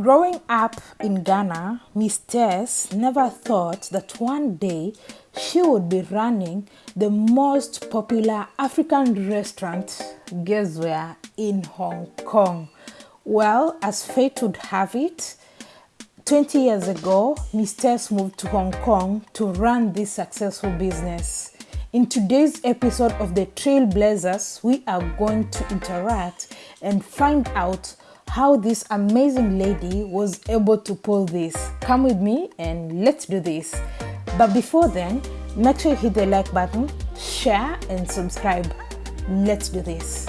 Growing up in Ghana, Miss Tess never thought that one day she would be running the most popular African restaurant, guess where, in Hong Kong. Well, as fate would have it, 20 years ago, Miss Tess moved to Hong Kong to run this successful business. In today's episode of the Trailblazers, we are going to interact and find out how this amazing lady was able to pull this. Come with me and let's do this. But before then, make sure you hit the like button, share and subscribe. Let's do this.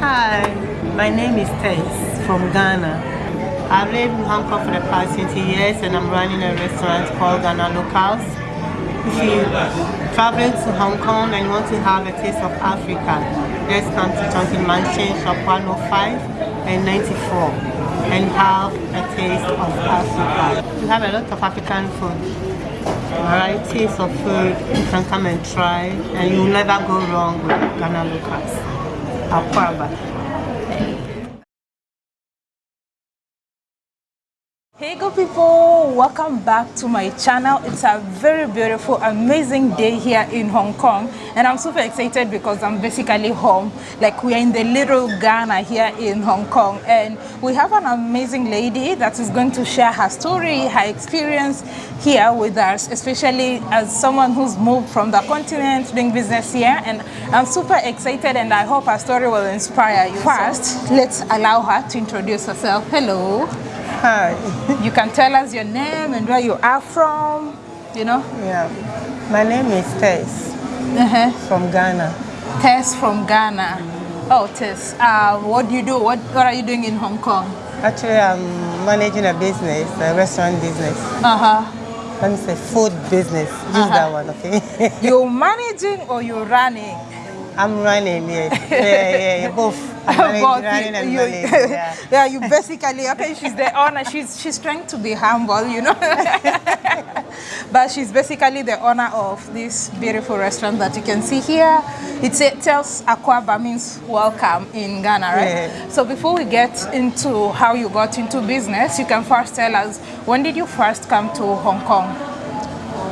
Hi, my name is Tess from Ghana. I've lived in Hong Kong for the past 20 years and I'm running a restaurant called Ghana Locals. If you traveling to Hong Kong and want to have a taste of Africa, just come to Chungking Mansion, shop 105 and 94 and have a taste of Africa. We have a lot of African food, varieties of food you can come and try and you'll never go wrong with Ghana Locals. Akwaaba. Hey good people, welcome back to my channel. It's a very beautiful, amazing day here in Hong Kong and I'm super excited because I'm basically home. Like we are in the little Ghana here in Hong Kong and we have an amazing lady that is going to share her story, her experience here with us, especially as someone who's moved from the continent doing business here and I'm super excited and I hope her story will inspire you. First, let's allow her to introduce herself. Hello. Hi. You can tell us your name and where you are from, you know? Yeah. My name is Tess Uh -huh. from Ghana. Tess from Ghana. Oh, Tess, uh, what do you do? What, what are you doing in Hong Kong? Actually, I'm managing a business, a restaurant business. Uh-huh. Let me say food business. Use Uh-huh. that one, okay? You're managing or you're running? I'm running, yes. Yeah, yeah, yeah, both. I'm managing, Both. running and you, managing, yeah. yeah, you basically, okay, she's the owner. She's, she's trying to be humble, you know? but she's basically the owner of this beautiful restaurant that you can see here. It's, it tells Akwaaba means welcome in Ghana, right? Yeah. So before we get into how you got into business, you can first tell us, when did you first come to Hong Kong?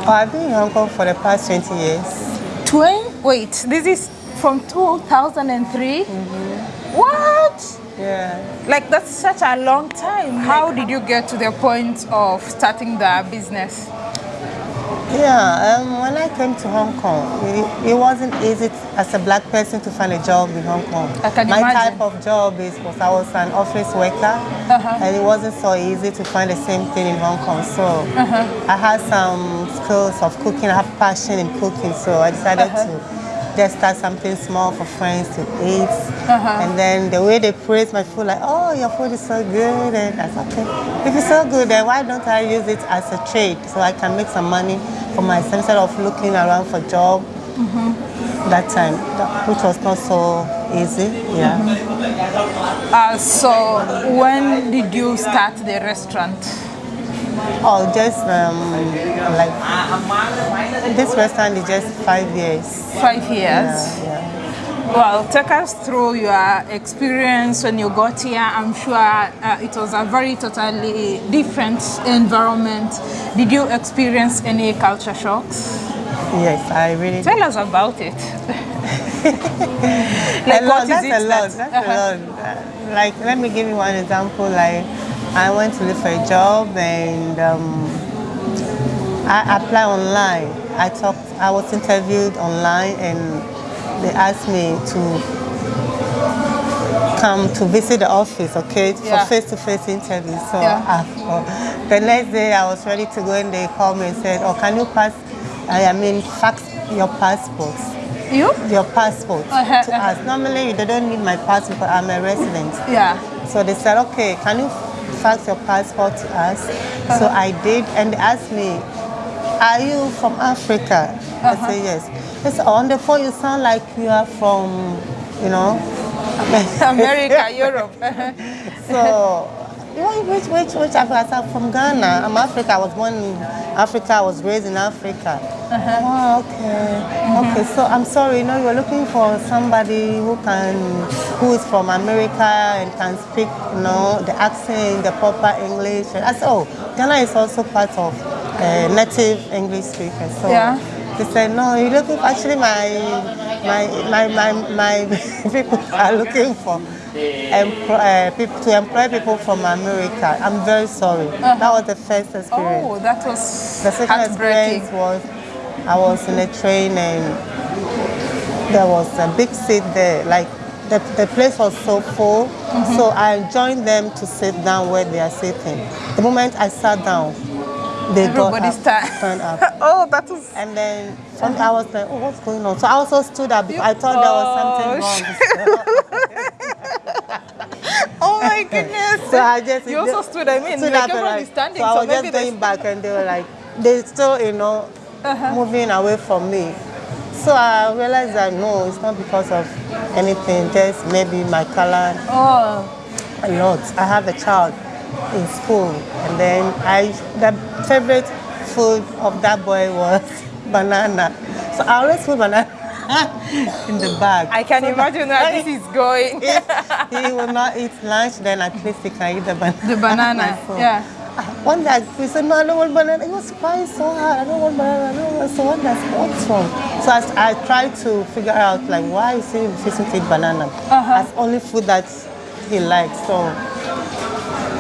Oh, I've been in Hong Kong for the past 20 years. Twin? Wait, this is from 2003? What? Yeah. Like that's such a long time. How did you get to the point of starting the business? Yeah, um, when I came to Hong Kong, it, it wasn't easy as a black person to find a job in Hong Kong. I can My imagine. type of job is because I was an office worker, Uh-huh. and it wasn't so easy to find the same thing in Hong Kong. So Uh-huh. I had some skills of cooking. I have passion in cooking, so I decided Uh-huh. to just start something small for friends to eat. Uh-huh. And then the way they praise my food, like, oh, your food is so good, and I said, okay, if it's so good, then why don't I use it as a trade so I can make some money for myself instead of looking around for job that time, which was not so easy. Yeah. Uh, so when did you start the restaurant? Oh, just um, like this restaurant is just five years. Five years. Yeah, yeah. Well, take us through your experience when you got here. I'm sure uh, it was a very totally different environment. Did you experience any culture shocks? Yes, I really. Tell us about it. a lot, that's a lot. that- That's uh-huh. a lot. Uh, Like, let me give you one example. Like, I went to look for a job and um, I applied online. I talked. I was interviewed online, and they asked me to come to visit the office, okay, for face-to-face interview. So Yeah. uh, the next day, I was ready to go, and they called me and said, "Oh, can you pass? I mean, fax your passports." You? your passport Uh-huh, to uh-huh. us. Normally, they don't need my passport. I'm a resident. Yeah. So they said, okay, can you fax your passport to us? So Uh-huh. I did, and they asked me, are you from Africa? I Uh-huh. said, yes. They said, on the phone, you sound like you are from, you know. America, Europe. So, which, which, which Africa? I said, from Ghana. I'm Africa. I was born in Africa. I was raised in Africa. Uh-huh. Oh, okay. Okay, so I'm sorry, you know, you're looking for somebody who can, who is from America and can speak, you know, the accent, the proper English. I said, oh, Ghana is also part of uh, native English speakers. So Yeah. they said, no, you're looking, actually my, my, my, my, my people are looking for employ, uh, people, to employ people from America. I'm very sorry. That was the first experience. Oh, that was The second experience was I was in a train and there was a big seat there. Like the, the place was so full. Mm-hmm. So I joined them to sit down where they are sitting. The moment I sat down, they Everybody got up, stand up. oh, that was. And then some, I was like, oh, what's going on? So I also stood up because I thought there was something wrong. Oh my goodness. So I just You also stood. I mean, stood like everyone is standing, So I was maybe just going back, and they were like, they still, you know, Uh-huh. moving away from me. So I realized that no, it's not because of anything, just maybe my color Oh, a lot. I have a child in school, and then I the favorite food of that boy was banana. So I always put banana in the bag. I can So imagine that- where this is going. he will not eat lunch, then at least he can eat the banana. The banana, So, yeah. One day we said, no, I don't want banana. He was crying so hard. I don't want banana. I don't want. So one said, what's wrong? So I, I tried to figure out like why is he refusing to eat banana? Uh-huh. As only food that he likes. So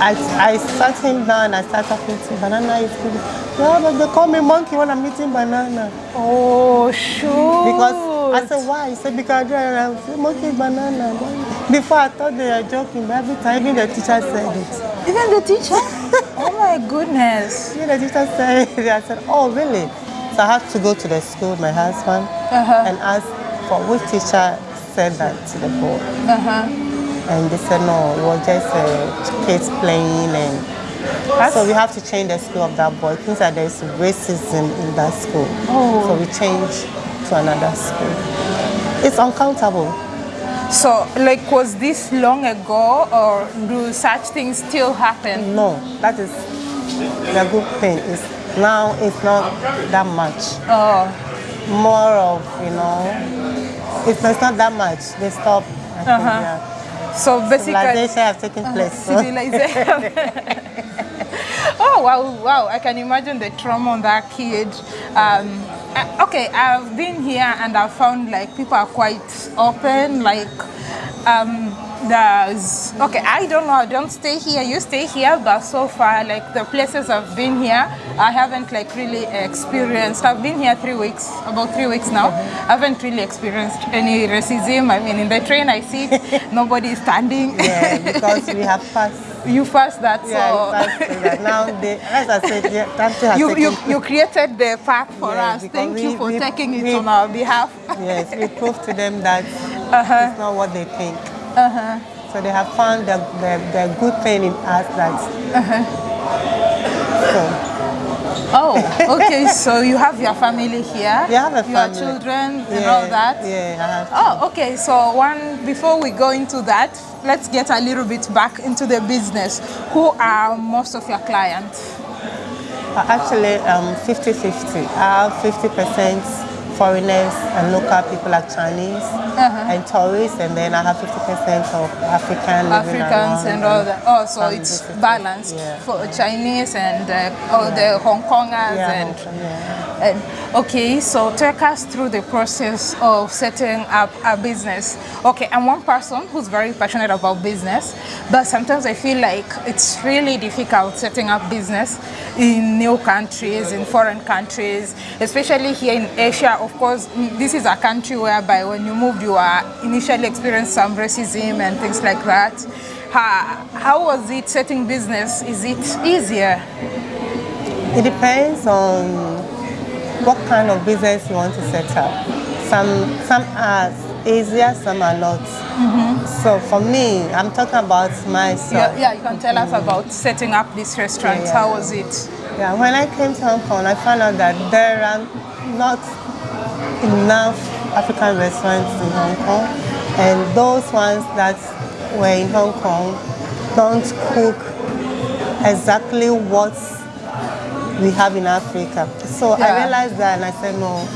I, I sat him down. I started talking to. Banana is good. Yeah, but they call me monkey when I'm eating banana. Oh, sure. Because I said, why? He said, because I said, monkey is banana. Before I thought they were joking, but every time even the teacher said it. Even the teacher? oh my goodness. Yeah, the teacher said it. I said, oh, really? So I had to go to the school, my husband, Uh-huh. and ask for which teacher said that to the boy. Uh-huh. And they said, no, it was just uh, kids playing. And so we have to change the school of that boy. It means that there's racism in that school. Oh. So we changed to another school. It's uncountable. So, like, was this long ago, or do such things still happen? No, that is the good thing. Is now it's not that much. Oh, more of, you know, it's, it's not that much. They stop. Uh-huh. yeah. so basically, Civilization has taken place. so- civilization. oh wow, wow! I can imagine the trauma on that kid. Um, uh, okay, I've been here and I've found like people are quite open. Like, um, there's okay. I don't know. I don't stay here. You stay here, but so far, like the places I've been here, I haven't like really experienced. I've been here three weeks, about three weeks now. I haven't really experienced any racism. I mean, in the train I sit, nobody is standing. yeah, because we have passed. You first that, Yeah, so passed that. Now, they, as I said, yeah, thing has you, taken you, you created the path for Yeah, us. Thank we- you for we- taking it we- on our behalf. Yes, we proved to them that Uh-huh. it's not what they think. So they have found the, the, the good thing in us that. Uh-huh. So, Oh, okay. so you have your family here. We have a Your family. children and all that. Yeah, I have Oh, okay. So one before we go into that, let's get a little bit back into the business. Who are most of your clients? Uh, Actually, um, 50-50. I have 50% foreigners and local people like Chinese Uh-huh. and tourists, and then I have 50% of African Africans around and all that. Oh, so it's balanced Yeah. for Chinese and uh, all the Hong Kongers Yeah, and Hong Kong, okay, so take us through the process of setting up a business. Okay, I'm one person who's very passionate about business, but sometimes I feel like it's really difficult setting up business in new countries, in foreign countries, especially here in Asia. Of course, this is a country whereby when you moved, you are initially experienced some racism and things like that. How was it setting business? Is it easier? It depends on what kind of business you want to set up. Some some are easier, some are not. Mm-hmm. So for me, I'm talking about myself. Yeah, yeah, you can tell us mm. about setting up this restaurant. Yeah, yeah. How was it? Yeah, when I came to Hong Kong, I found out that there are not enough African restaurants in Hong Kong, and those ones that were in Hong Kong don't cook exactly what we have in Africa. So Yeah. I realized that and I said, no,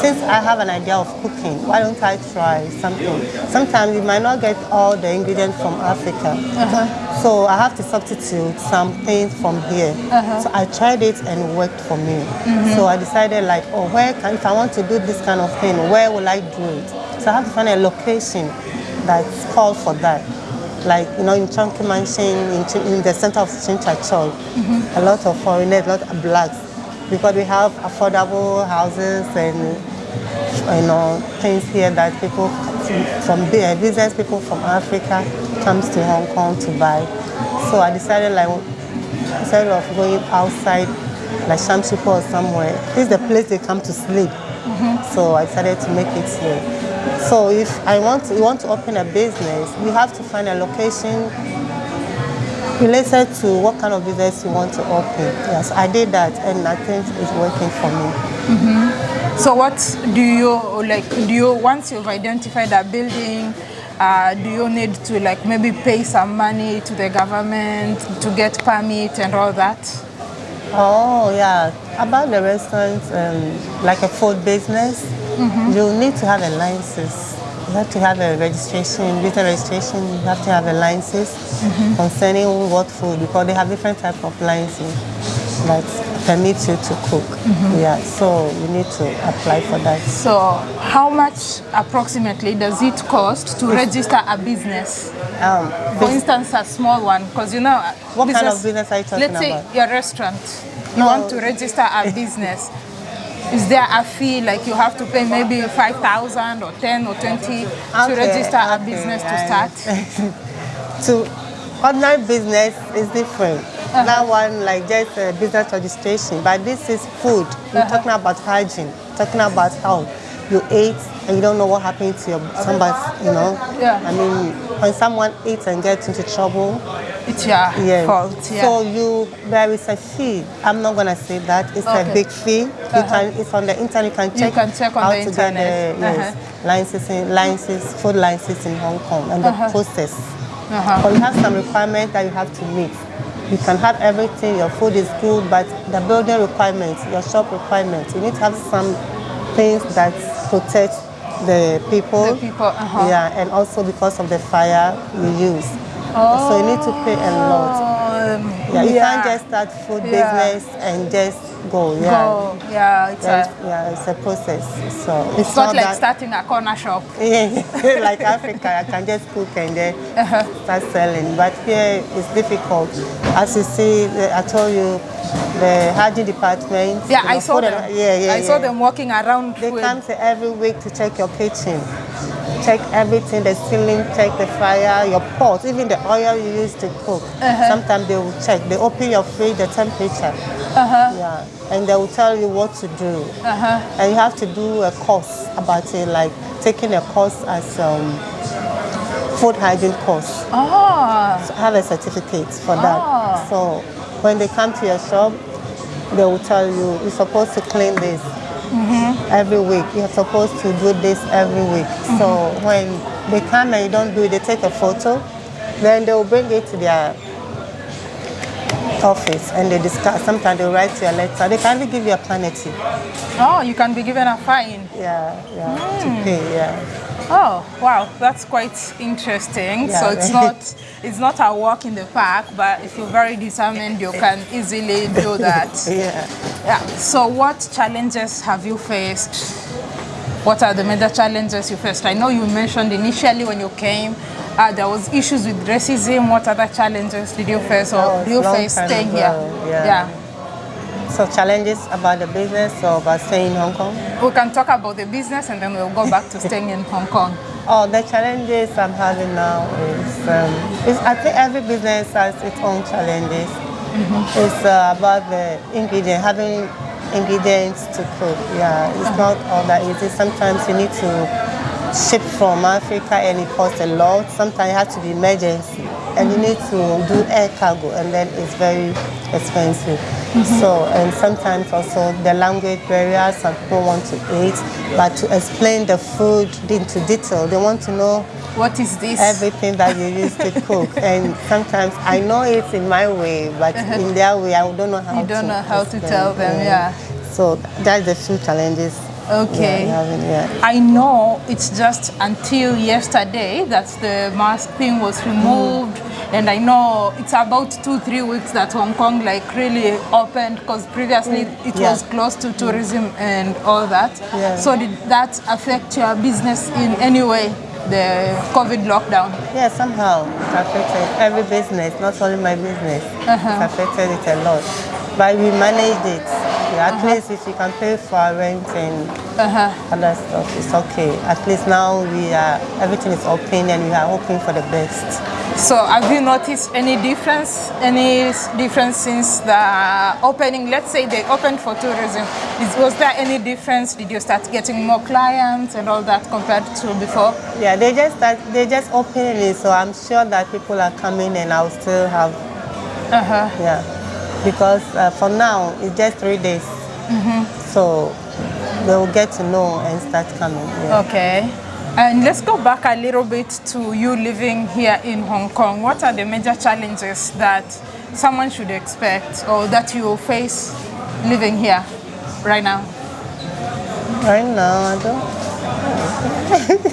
since I have an idea of cooking, why don't I try something? Sometimes you might not get all the ingredients from Africa. Uh-huh. So I have to substitute some things from here. Uh-huh. So I tried it and it worked for me. Mm-hmm. So I decided like, oh, where can, if I want to do this kind of thing, where will I do it? So I have to find a location that's called for that. Like, you know, in Chungking Mansion, in, in the center of Tsim Sha Tsui, mm-hmm. a lot of foreigners, a lot of blacks, because we have affordable houses and, you know, things here that people from bu- business people from Africa comes to Hong Kong to buy. So I decided like, instead of going outside, like Sham Shui Po or somewhere, this is the place they come to sleep. Mm-hmm. So I decided to make it here. So if I want to, want to open a business, you have to find a location related to what kind of business you want to open. Yes, I did that, and I think it's working for me. So what do you like? Do you once you've identified a building, uh, do you need to like maybe pay some money to the government to get permit and all that? Oh yeah, about the restaurant, um, like a food business, you need to have a license. You have to have a registration, business registration. You have to have a license concerning what food because they have different type of licenses. that permit you to cook. Yeah, so you need to apply for that. So how much approximately does it cost to register a business? Um, For instance, a small one, because you know. What kind of business are you talking Let's say your restaurant. You No. want to register a business. Is there a fee like you have to pay maybe five thousand or ten or twenty to Okay, register a okay, business to start? to online business is different. Uh-huh. That one like just a business registration, but this is food. You're uh-huh. talking about hygiene, talking about health. You ate and you don't know what happened to your somebody, you know. Yeah. I mean, when someone eats and gets into trouble, It's your yeah. fault. Yeah. So you there is a fee. I'm not gonna say that it's Okay. a big fee. You uh-huh. can it's on the internet. You can check, You can check on how the to internet. Get the, yes, licenses, in, licenses, food licenses in Hong Kong and the process. Uh-huh. But you have some requirements that you have to meet. You can have everything. Your food is good, but the building requirements, your shop requirements, you need to have some things that protect the people. The people, uh-huh. Yeah, and also because of the fire you use. So you need to pay a lot. Um, Yeah, you can't just start food Yeah. business and just go. Yeah. go. Yeah, it's, a, yeah, it's a process. So it's not like that, starting a corner shop. yeah, like Africa, I can just cook and then Uh-huh. start selling. But here it's difficult. As you see, I told you, the hygiene department. Yeah, I saw them. and- Yeah, yeah, I saw them walking around. They with- come every week to check your kitchen, check everything, the ceiling, check the fire, your pot, even the oil you use to cook. Sometimes they will check. They open your fridge, the temperature. Yeah, and they will tell you what to do. Uh-huh. And you have to do a course about it, like taking a course as um, food hygiene course. Oh, So have a certificate for that. Ah. So when they come to your shop, they will tell you you're supposed to clean this Mm-hmm. every week. You're supposed to do this every week. So mm-hmm. when they come and you don't do it, they take a photo, then they will bring it to their office and they discuss. Sometimes they write you a letter. They can even give you a penalty. oh, you can be given a fine. Yeah, yeah, to hmm. pay. Yeah. Oh, wow, that's quite interesting. Yeah, so it's right. not it's not a walk in the park, but if you're very determined, you can easily do that. Yeah. Yeah. So what challenges have you faced? What are the major challenges you faced? I know you mentioned initially when you came, uh, there was issues with racism. What other challenges did you face, or do you face staying ago, here? yeah. So challenges about the business or about staying in Hong Kong? We can talk about the business, and then we'll go back to staying in Hong Kong. Oh, the challenges I'm having now is, um, is I think every business has its own challenges. It's uh, about the ingredient, having ingredients to cook. Yeah, it's not all that easy. Sometimes you need to ship from Africa and it costs a lot. Sometimes it has to be emergency. and you need to do air cargo, and then it's very expensive. So, and sometimes also the language barriers, some people want to eat, but to explain the food into detail, they want to know What is this? everything that you use to cook. And sometimes I know it in my way, but in their way, I don't know how Uh-huh. You to. don't know how to tell them, yeah. So that's the few challenges. Okay. we are having, yeah. I know it's just until yesterday that the mask thing was removed, and I know it's about two, three weeks that Hong Kong like really opened because previously it Yeah. was closed to tourism and all that. Yeah. So did that affect your business in any way? The COVID lockdown. Yeah, somehow it affected every business, not only my business. Uh-huh. It affected it a lot. But we managed it. Yeah, at least if you can pay for rent and Uh-huh. other stuff, it's okay. At least now we are everything is open and we are hoping for the best. So have you noticed any difference? Any difference since the opening? Let's say they opened for tourism. Is, was there any difference? Did you start getting more clients and all that compared to before? Yeah, they just start, they just opening it, so I'm sure that people are coming and I'll still have Uh-huh. yeah. Because uh, for now it's just three days, Mm-hmm. so they will get to know and start coming. Yeah. Okay. And let's go back a little bit to you living here in Hong Kong. What are the major challenges that someone should expect or that you will face living here right now? Right now, I don't.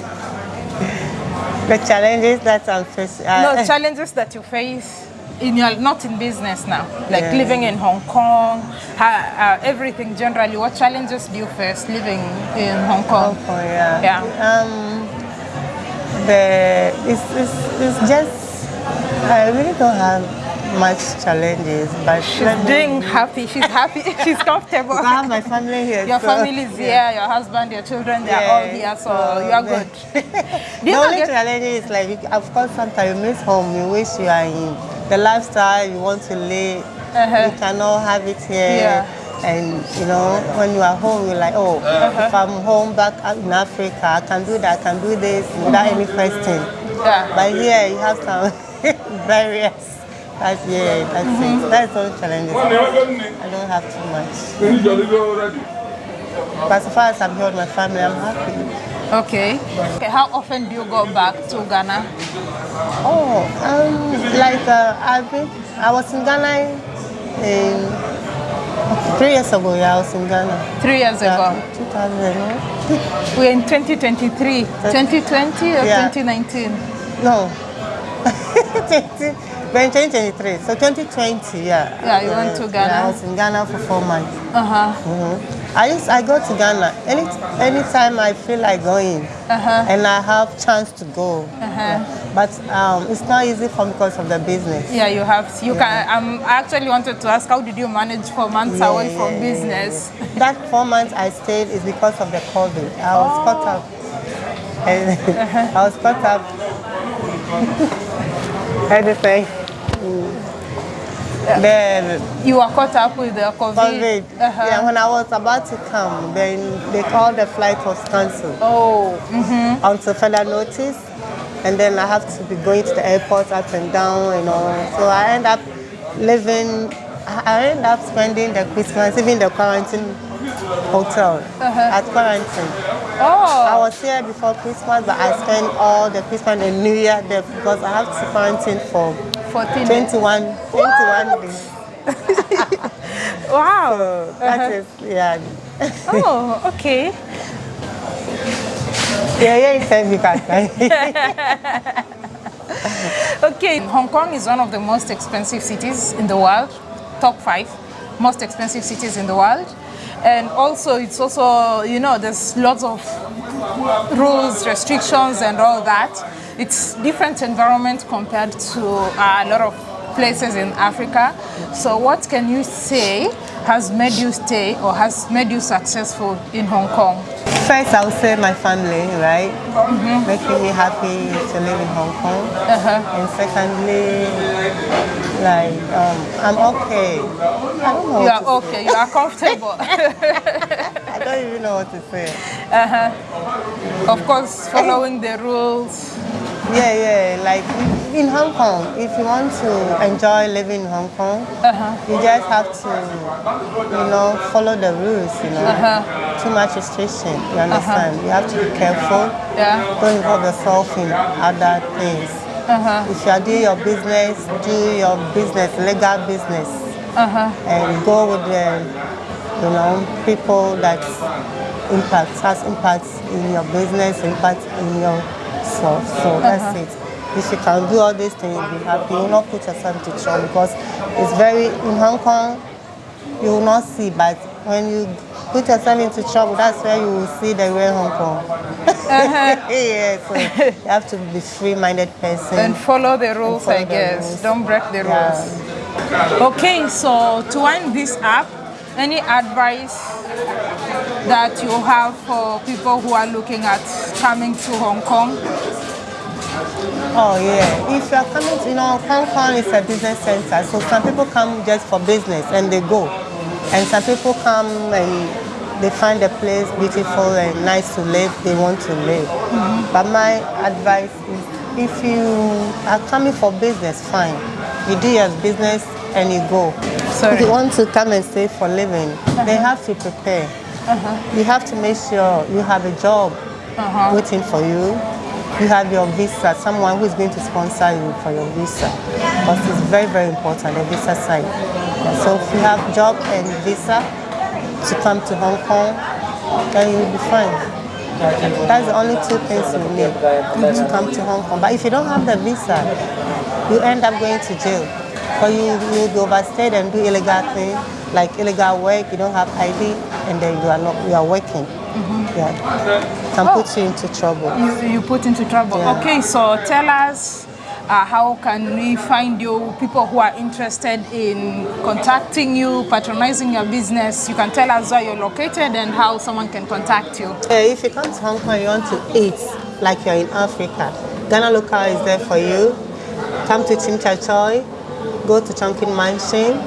the challenges that I'm facing. uh, no challenges that you face in your not in business now like Yeah. living in hong kong ha, uh, everything generally what challenges do you face living in hong kong Oh, yeah. Yeah. Um, the it's, it's, it's just I really don't have much challenges, but she's doing happy she's happy she's comfortable I have my family here. your so- family is here your husband your children they're all here so so you are good The only get challenge is like, you- of course, sometimes you miss home. You wish you are in the lifestyle you want to live. Uh-huh. You cannot have it here. Yeah. And you know, when you are home, you're like, oh, Uh-huh. if I'm home back in Africa, I can do that, I can do this without any question. yeah But here, you have some barriers. That's yeah, that's Mm-hmm. it. That's all challenges. I don't have too much. But as far as I'm here with my family, I'm happy. okay okay how often do you go back to ghana Oh, um, like uh, I've been, I was in Ghana in three years ago. Yeah, I was in Ghana. three years ago 2000. we're in 2023 2020 or Yeah. 2019 No, 20, in 2023. So 2020, yeah. Yeah, you went to Yeah, Ghana. I was in Ghana for four months. uh-huh Mhm. I used, I go to Ghana any anytime I feel like going, Uh-huh. and I have chance to go. Uh-huh. But um, it's not easy for me because of the business. Yeah, you have. You can. Um, I actually wanted to ask, how did you manage four months Yeah, away from yeah, yeah, business? yeah. That four months I stayed is because of the COVID. I was Oh. caught up. And Uh-huh. I was caught up. Everything. Then You were caught up with the COVID. COVID. Uh-huh. Yeah, when I was about to come, then they called the flight was cancelled Oh. mhm. until further notice. And then I have to be going to the airport up and down, you know. So I end up living, I end up spending the Christmas, even the quarantine hotel Uh-huh. at quarantine. Oh. I was here before Christmas, but I spent all the Christmas and New Year there because I have to quarantine for 14 days. 21, 21 days. Wow. So that uh-huh. is, yeah. Oh, okay. Yeah, yeah, it's heavy. Okay. Hong Kong is one of the most expensive cities in the world, top five most expensive cities in the world. And also, it's also, you know, there's lots of rules, restrictions, and all that. It's different environment compared to uh, a lot of places in Africa. So, what can you say has made you stay or has made you successful in Hong Kong? First, I would say my family, right? Making me happy to live in Hong Kong. Uh-huh. And secondly, like, um, I'm okay. I don't know. You are okay, you are comfortable. I don't even know what to say. Uh-huh. Of course, following the rules. Yeah, yeah. Like in Hong Kong, if you want to enjoy living in Hong Kong, Uh-huh. you just have to, you know, follow the rules. You know, Uh-huh. too much restriction. You understand? You have to be careful. Yeah. Don't involve yourself in other things. Uh-huh. If you are doing your business, do your business, legal business, Uh-huh. and go with the, you know, people that impact has impact in your business, impact in your self. So that's uh-huh. it. If you can do all these things, you'll be happy. You will not put yourself to trouble because it's very in Hong Kong. You will not see, but when you put yourself into trouble, that's where you will see the real Hong Kong. Uh-huh. yeah, so you have to be free-minded person. And follow the rules, follow I guess. rules. Don't break the Yeah. rules. Okay, so to wind this up, any advice that you have for people who are looking at coming to Hong Kong? Oh yeah, if you are coming to, you know, Hong Kong is a business center, so some people come just for business and they go. And some people come and they find the place beautiful and nice to live, they want to live. Mm-hmm. But my advice is if you are coming for business, fine. You do your business and you go. Sorry. If you want to come and stay for living, they uh-huh. have to prepare. Uh-huh. You have to make sure you have a job uh-huh. waiting for you. You have your visa, someone who is going to sponsor you for your visa. Because it's very, very important, the visa side. So if you have job and visa to come to Hong Kong, then you'll be fine. That's the only two things you need to come to Hong Kong. But if you don't have the visa, you end up going to jail. Or you you will overstay and do illegal things like illegal work. You don't have ID, and then you are not you are working. Yeah, can put you into trouble. You, you put into trouble. Yeah. Okay, so tell us uh, how can we find you, people who are interested in contacting you, patronizing your business. You can tell us where you're located and how someone can contact you. Uh, if you come to Hong Kong, you want to eat like you're in Africa. Ghana Local is there for you. Come to Tsim Sha Tsui, go to Chungking Mansion,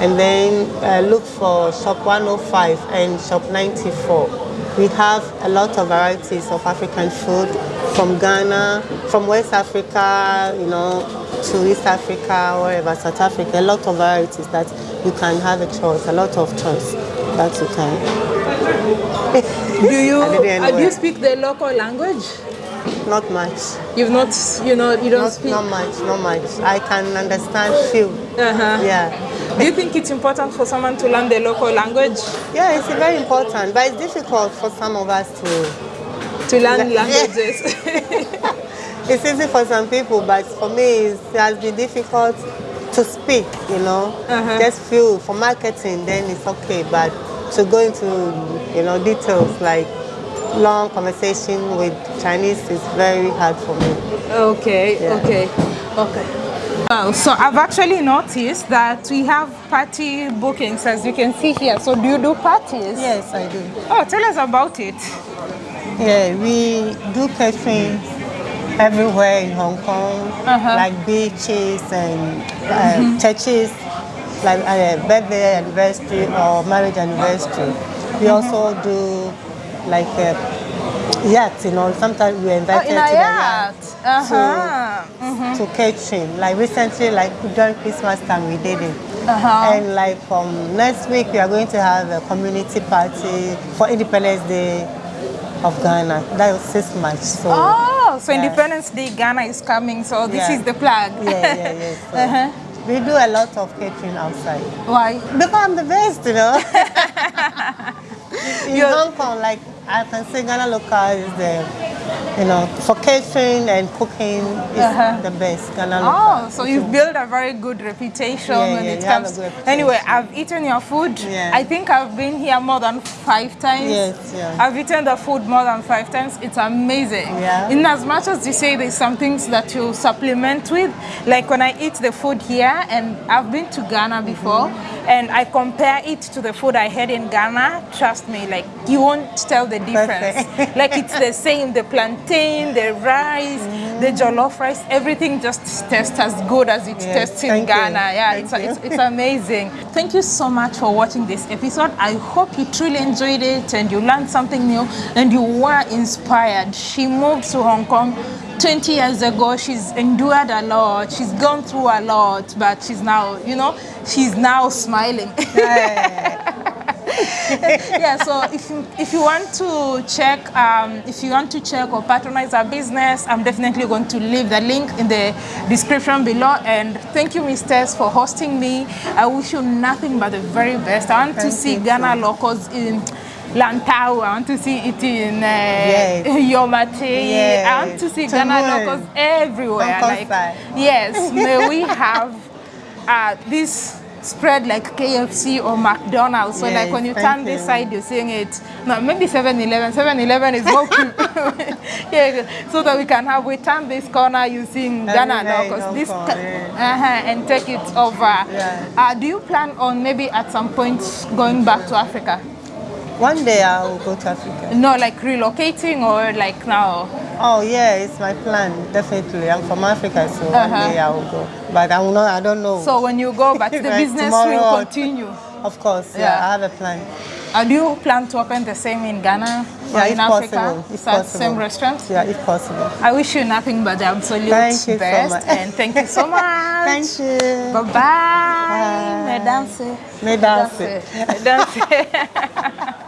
and then uh, look for Shop 105 and Shop 94. We have a lot of varieties of African food from Ghana, from West Africa, you know, to East Africa, wherever, South Africa. A lot of varieties that you can have a choice, a lot of choice that you can. Do you uh, do you speak the local language? Not much. You've not, you know, you don't Not, speak. not much, not much. I can understand few. Uh-huh. Yeah. Do you think it's important for someone to learn the local language? Yeah, it's very important, but it's difficult for some of us to. To learn languages. It's easy for some people, but for me, it's, it has been difficult to speak, you know. Uh-huh. Just few. For marketing, then it's okay, but to go into, you know, details like long conversation with Chinese is very hard for me. Okay, Yeah. okay, okay. Wow, so I've actually noticed that we have party bookings as you can see here. So do you do parties? Yes, I do. Oh, tell us about it. Yeah, we do catering everywhere in Hong Kong, Uh-huh. like beaches and uh, churches, like uh, birthday anniversary or marriage anniversary. We also do like uh, yachts, you know. Sometimes we Oh, invited in to a the yacht. yacht Uh-huh. to catering. Like recently, like during Christmas time, we did it. Uh-huh. And like from next week, we are going to have a community party for Independence Day of Ghana. That was six March. So Oh, so Yeah. Independence Day Ghana is coming. So this Yeah. is the plug. yeah, yeah, yeah. So Uh-huh. We do a lot of catering outside Why? because I'm the best, you know. In You're- Hong Kong, like I can say, Ghana local is the, you know, for catering and cooking is Uh-huh. the best. Ghana. Oh, so you've built a very good reputation Yeah, when yeah, it comes. Anyway. I've eaten your food. Yeah. I think I've been here more than five times. Yes, yeah. I've eaten the food more than five times. It's amazing. Yeah. In as much as you say there's some things that you supplement with, like when I eat the food here, and I've been to Ghana before, Mm-hmm. and I compare it to the food I had in Ghana. Trust me, like you won't tell the difference. Like it's the same. The plantain, the rice, the jollof rice, everything just tastes as good as it Yes, tastes in thank you. Ghana. Yeah, it's, it's, it's amazing. Thank you so much for watching this episode. I hope you truly enjoyed it and you learned something new and you were inspired. She moved to Hong Kong 20 years ago, she's endured a lot, she's gone through a lot, but she's now, you know, she's now smiling. yeah, so if you, if you want to check, um, if you want to check or patronize our business, I'm definitely going to leave the link in the description below. And thank you, Miss Tess, for hosting me. I wish you nothing but the very best. I want Thank to see Ghana too. locals in Lantau. I want to see it in uh, Yes. Yau Ma Tei. I want to see Ghana Tomorrow. locals everywhere. Like, yes, may we have uh, this spread like KFC or McDonald's. So like when you turn this side, you're seeing it. No, maybe 7-Eleven. 7-Eleven is more cute. yeah, so that we can have, we turn this corner using Ghana locals. is This, yeah. uh-huh, and take it over. Yeah. Uh, do you plan on maybe at some point going back to Africa? One day I will go to Africa. No, like relocating or like now? Oh yeah, it's my plan, definitely. I'm from Africa, so Uh-huh. one day I will go. But I will not, I don't know. So when you go back, the Like business tomorrow will continue. of course, yeah, Yeah. I have a plan. Uh, do you plan to open the same in Ghana or Yeah, in if Africa? possible. If possible. same restaurant? Yeah, if possible. I wish you nothing but the absolute Thank you best. and thank you so much. Thank you. Bye bye. Bye. Mesdames. Mesdames. Mesdames.